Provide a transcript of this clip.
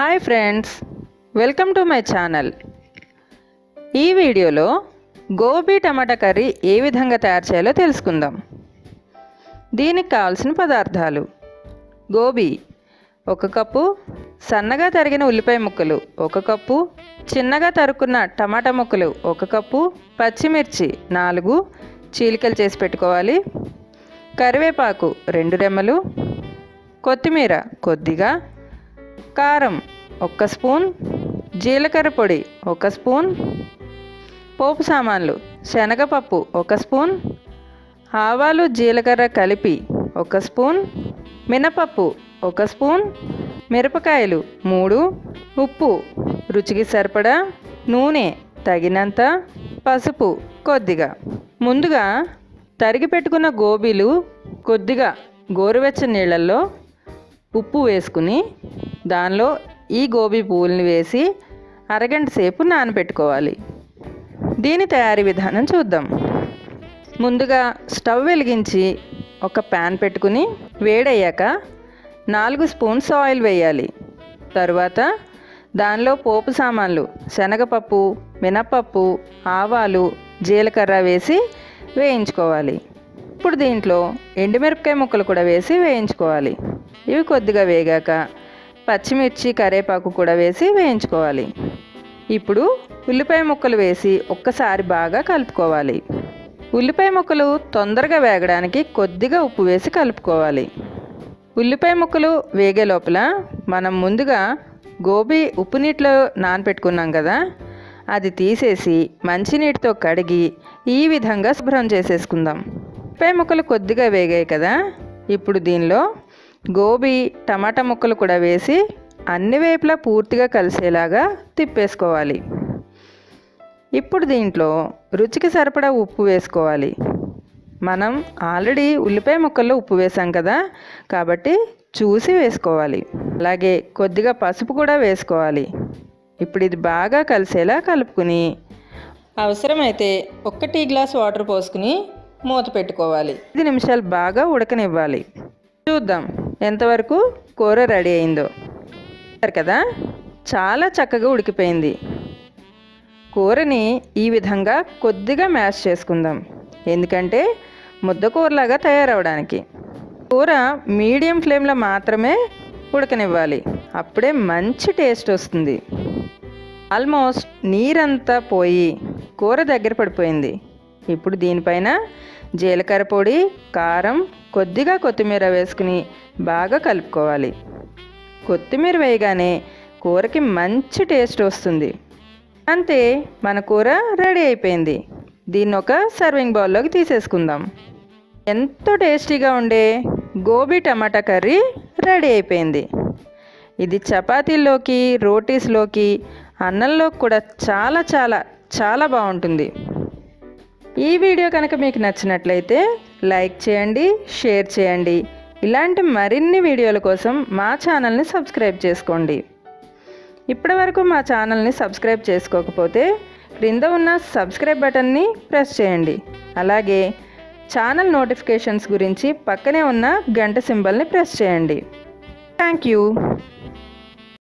Hi friends welcome to my channel. ఈ వీడియోలో గోబీ టమాటా curry ఏ విధంగా తయారు చేయాలో తెలుసుకుందాం. దీనికి కావాల్సిన పదార్థాలు. గోబీ ఒక కప్పు సన్నగా తరిగిన ఉల్లిపాయ ముక్కలు ఒక కప్పు చిన్నగా తరుక్కున్న టమాటా ముక్కలు ఒక కప్పు పచ్చిమిర్చి నాలుగు చీలికలు చేసి పెట్టుకోవాలి. కరివేపాకు రెండు రెమ్మలు కొత్తిమీర కొద్దిగా కారం ఒక్క స్పూన్ జీలకర్ర పొడి ఒక స్పూన్ పోపు సామాన్లు శనగపప్పు ఒక స్పూన్ ఆవాలు జీలకర్ర కలిపి ఒక స్పూన్ మినపప్పు ఒక స్పూన్ మిరపకాయలు మూడు ఉప్పు రుచికి సరిపడా నూనె తగినంత పసుపు కొద్దిగా ముందుగా తరిగి పెట్టుకున్న గోబీలు కొద్దిగా గోరువెచ్చని నీళ్ళల్లో ఉప్పు వేసుకుని దానిలో ఈ గోబీ పువ్వుల్ని వేసి అరగంట సేపు నానబెట్టుకోవాలి. దీని తయారీ విధానం చూద్దాం. ముందుగా స్టవ్ వెలిగించి ఒక ప్యాన్ పెట్టుకుని వేడయ్యాక నాలుగు స్పూన్స్ ఆయిల్ వేయాలి. తరువాత దానిలో పోపు సామాన్లు శనగపప్పు మినప్పప్పు ఆవాలు జీలకర్ర వేసి వేయించుకోవాలి. ఇప్పుడు దీంట్లో ఎండుమిరపకాయ ముక్కలు కూడా వేసి వేయించుకోవాలి. ఇవి కొద్దిగా వేగాక పచ్చిమిర్చి కరివేపాకు కూడా వేసి వేయించుకోవాలి. ఇప్పుడు ఉల్లిపాయ ముక్కలు వేసి ఒక్కసారి బాగా కలుపుకోవాలి. ఉల్లిపాయ ముక్కలు తొందరగా వేగడానికి కొద్దిగా ఉప్పు వేసి కలుపుకోవాలి. ఉల్లిపాయ ముక్కలు వేగే లోపల మనం ముందుగా గోబీ ఉప్పు నీటిలో నానపెట్టుకున్నాం కదా అది తీసేసి మంచినీటితో కడిగి ఈ విధంగా శుభ్రం చేసేసుకుందాం. ఉల్లిపాయ ముక్కలు కొద్దిగా వేగాయి కదా ఇప్పుడు దీనిలో గోబీ టమాటా ముక్కలు కూడా వేసి అన్ని వైపులా పూర్తిగా కలిసేలాగా తిప్పేసుకోవాలి. ఇప్పుడు దీంట్లో రుచికి సరిపడా ఉప్పు వేసుకోవాలి. మనం ఆల్రెడీ ఉల్లిపాయ ముక్కల్లో ఉప్పు వేసాం కదా కాబట్టి చూసి వేసుకోవాలి. అలాగే కొద్దిగా పసుపు కూడా వేసుకోవాలి. ఇప్పుడు ఇది బాగా కలిసేలా కలుపుకుని అవసరమైతే ఒక్క టీ గ్లాస్ వాటర్ పోసుకుని మూత పెట్టుకోవాలి. ఐదు నిమిషాలు బాగా ఉడకనివ్వాలి. చూద్దాం. ఎంతవరకు కూర రెడీ అయిందో. కదా చాలా చక్కగా ఉడికిపోయింది. కూరని ఈ విధంగా కొద్దిగా మ్యాష్ చేసుకుందాం. ఎందుకంటే ముద్దకూరలాగా తయారవడానికి. కూర మీడియం ఫ్లేమ్లో మాత్రమే ఉడకనివ్వాలి. అప్పుడే మంచి టేస్ట్ వస్తుంది. ఆల్మోస్ట్ నీరంతా పోయి కూర దగ్గర పడిపోయింది. ఇప్పుడు దీనిపైన జీలకర్ర పొడి కారం కొద్దిగా కొత్తిమీర వేసుకుని బాగా కలుపుకోవాలి. కొత్తిమీర వేయగానే కూరకి మంచి టేస్ట్ వస్తుంది. అంతే మన కూర రెడీ అయిపోయింది. దీన్ని ఒక సర్వింగ్ బౌల్లోకి తీసేసుకుందాం. ఎంతో టేస్టీగా ఉండే గోబీ టమాటా కర్రీ రెడీ అయిపోయింది. ఇది చపాతీల్లోకి రోటీస్లోకి అన్నంలోకి కూడా చాలా చాలా చాలా బాగుంటుంది. ఈ వీడియో కనుక మీకు నచ్చినట్లయితే లైక్ చేయండి షేర్ చేయండి. ఇలాంటి మరిన్ని వీడియోల కోసం మా ఛానల్ని సబ్స్క్రైబ్ చేసుకోండి. ఇప్పటివరకు మా ఛానల్ని సబ్స్క్రైబ్ చేసుకోకపోతే క్రింద ఉన్న సబ్స్క్రైబ్ బటన్ని ప్రెస్ చేయండి. అలాగే ఛానల్ నోటిఫికేషన్స్ గురించి పక్కనే ఉన్న గంట సింబల్ని ప్రెస్ చేయండి. Thank you.